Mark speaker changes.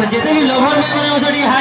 Speaker 1: तर जेथे मी लव्हर करण्यासाठी हा